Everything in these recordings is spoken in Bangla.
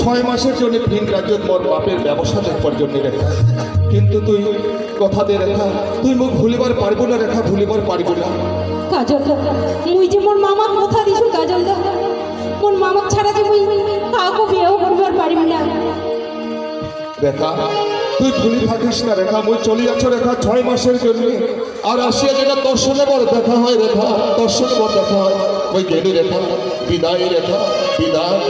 ছয় মাসের জন্য ভিন রাজ্য মোর বাপের ব্যবসা দেখবার জন্য রেখা। কিন্তু তুই কথা দে রেখা তুই মুখ ভুলিবার পারব না রেখা ভুলিবার পারব না। কাজল মুই যে মোর মামার কথা দিছু কাজল মোর মামাক ছাড়া যে মুই কাকু বিয়েও করবার পারিব না। রেখা তুই ভুলি থাকিস না রেখা মুই চলি আছো রেখা ছয় মাসের জন্য। আর আসিয়া যেটা দর্শনে বড় দেখা হয় রেখা দর্শনে বড় দেখা হয়। ওই গেলি রেখা বিদায় রেখা বিদায়।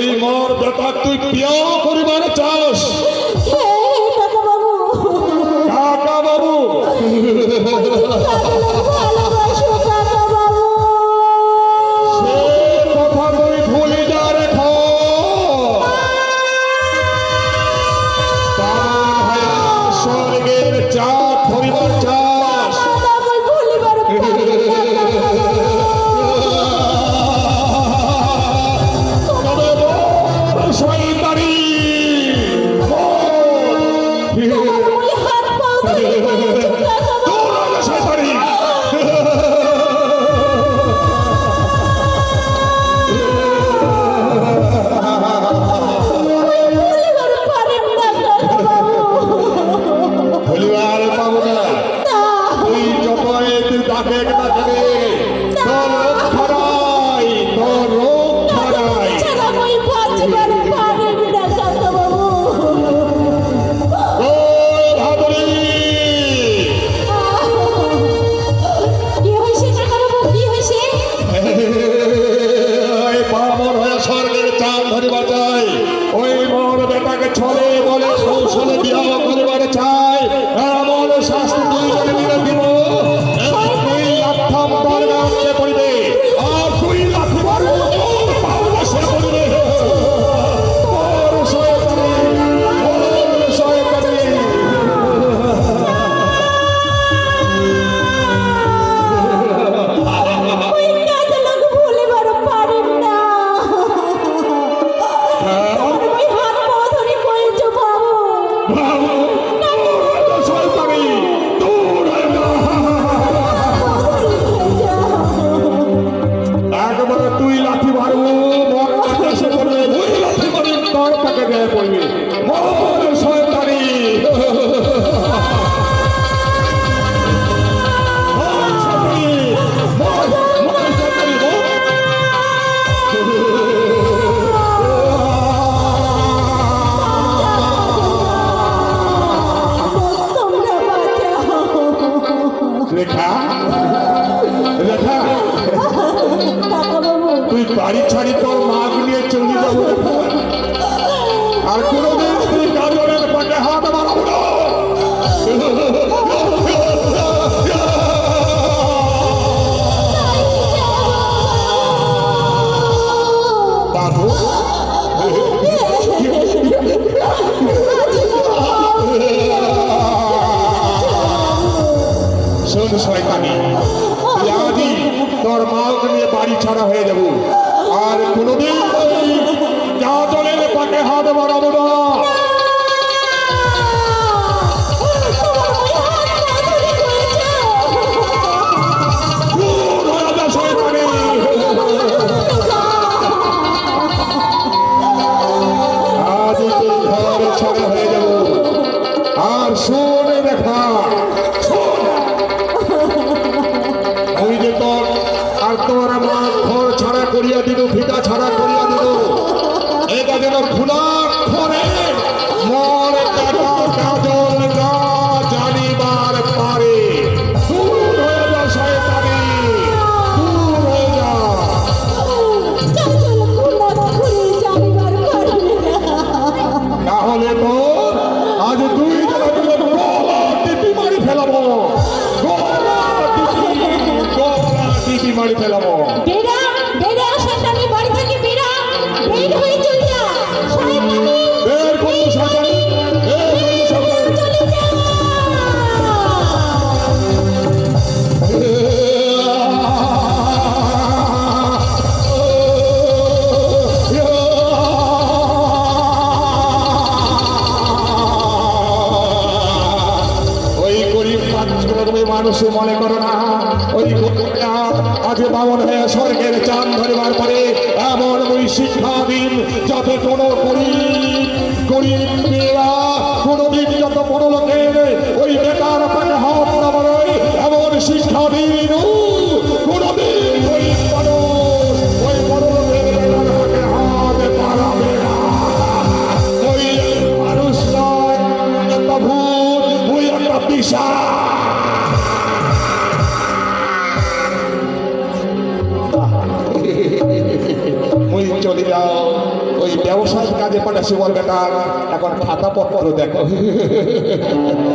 ওই মোর বেটা তুই বিয়া করিবার চাস। কাকা বাবু। nuevo año. মানুষে মনে করো না, ওই গোপীরা আজ বামন হয়ে স্বর্গের চান ধরিবার পরে এমন ওই শিক্ষা দিন যাতে কোনো গরিব গরিব মেয়েরা কোনোদিন যত বড় লোকের ওই বেকার তাকে হাত না বাড়ায় এমন শিক্ষাবিন কোনোদিন Proteco.